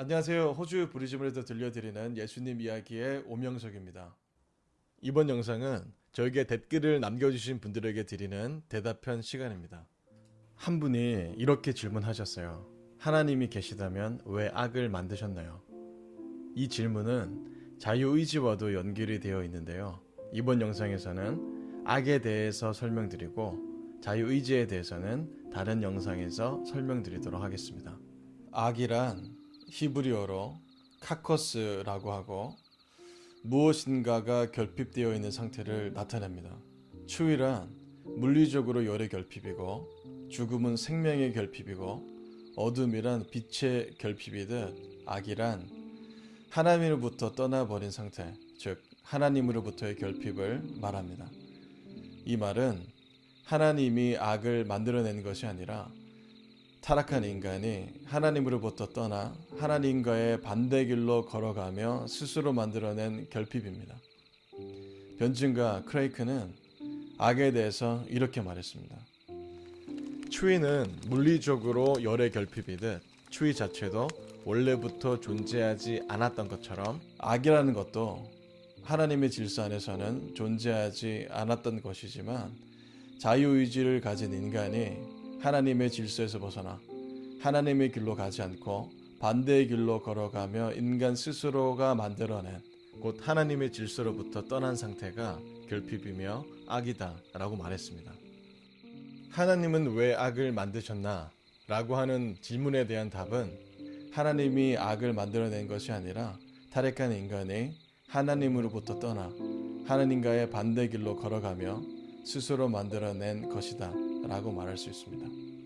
안녕하세요. 호주 브리즈번에서 들려드리는 예수님 이야기의 오명석입니다. 이번 영상은 저에게 댓글을 남겨주신 분들에게 드리는 대답편 시간입니다. 한 분이 이렇게 질문하셨어요. 하나님이 계시다면 왜 악을 만드셨나요? 이 질문은 자유의지와도 연결이 되어 있는데요. 이번 영상에서는 악에 대해서 설명드리고 자유의지에 대해서는 다른 영상에서 설명드리도록 하겠습니다. 악이란 히브리어로 카커스라고 하고 무엇인가가 결핍되어 있는 상태를 나타냅니다. 추위란 물리적으로 열의 결핍이고 죽음은 생명의 결핍이고 어둠이란 빛의 결핍이듯 악이란 하나님으로부터 떠나버린 상태, 즉 하나님으로부터의 결핍을 말합니다. 이 말은 하나님이 악을 만들어낸 것이 아니라 타락한 인간이 하나님으로부터 떠나 하나님과의 반대 길로 걸어가며 스스로 만들어낸 결핍입니다. 변증가 크레이크는 악에 대해서 이렇게 말했습니다. 추위는 물리적으로 열의 결핍이듯 추위 자체도 원래부터 존재하지 않았던 것처럼 악이라는 것도 하나님의 질서 안에서는 존재하지 않았던 것이지만 자유의지를 가진 인간이 하나님의 질서에서 벗어나 하나님의 길로 가지 않고 반대의 길로 걸어가며 인간 스스로가 만들어낸 곧 하나님의 질서로부터 떠난 상태가 결핍이며 악이다 라고 말했습니다. 하나님은 왜 악을 만드셨나? 라고 하는 질문에 대한 답은 하나님이 악을 만들어낸 것이 아니라 타락한 인간이 하나님으로부터 떠나 하나님과의 반대 길로 걸어가며 스스로 만들어낸 것이다 라고 말할 수 있습니다.